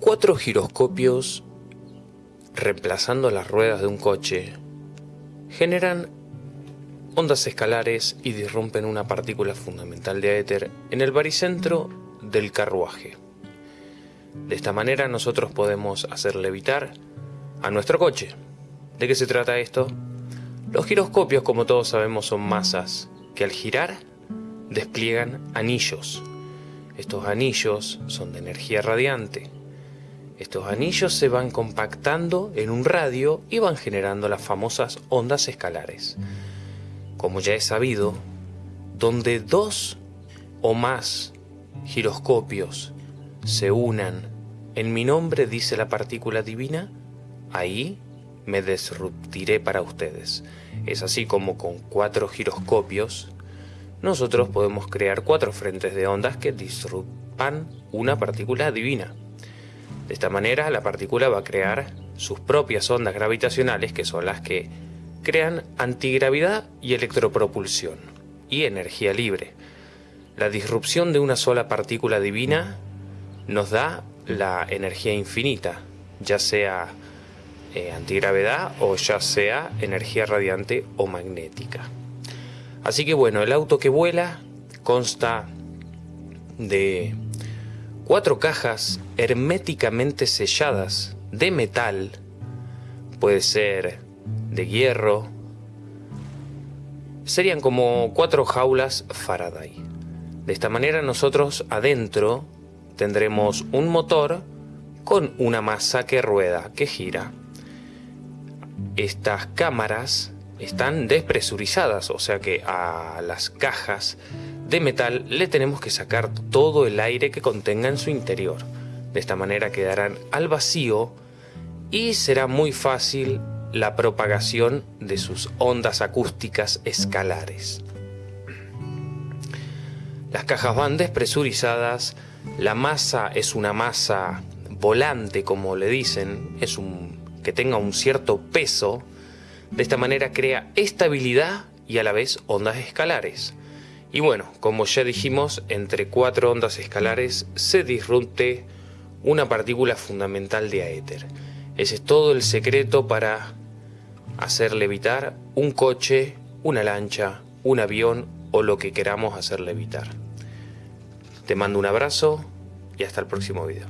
Cuatro giroscopios reemplazando las ruedas de un coche generan ondas escalares y disrumpen una partícula fundamental de éter en el baricentro del carruaje. De esta manera nosotros podemos hacer levitar a nuestro coche. ¿De qué se trata esto? Los giroscopios, como todos sabemos, son masas que al girar despliegan anillos. Estos anillos son de energía radiante. Estos anillos se van compactando en un radio y van generando las famosas ondas escalares. Como ya he sabido, donde dos o más giroscopios se unan en mi nombre, dice la partícula divina, ahí me disruptiré para ustedes. Es así como con cuatro giroscopios nosotros podemos crear cuatro frentes de ondas que disrumpan una partícula divina. De esta manera la partícula va a crear sus propias ondas gravitacionales que son las que crean antigravidad y electropropulsión y energía libre. La disrupción de una sola partícula divina nos da la energía infinita, ya sea eh, antigravedad o ya sea energía radiante o magnética. Así que bueno, el auto que vuela consta de cuatro cajas herméticamente selladas de metal, puede ser de hierro, serían como cuatro jaulas Faraday. De esta manera nosotros adentro tendremos un motor con una masa que rueda, que gira. Estas cámaras están despresurizadas, o sea que a las cajas de metal le tenemos que sacar todo el aire que contenga en su interior. De esta manera quedarán al vacío y será muy fácil la propagación de sus ondas acústicas escalares. Las cajas van despresurizadas, la masa es una masa volante como le dicen, es un que tenga un cierto peso, de esta manera crea estabilidad y a la vez ondas escalares. Y bueno, como ya dijimos, entre cuatro ondas escalares se disrupte una partícula fundamental de aéter. Ese es todo el secreto para hacer levitar un coche, una lancha, un avión o lo que queramos hacer levitar. Te mando un abrazo y hasta el próximo video.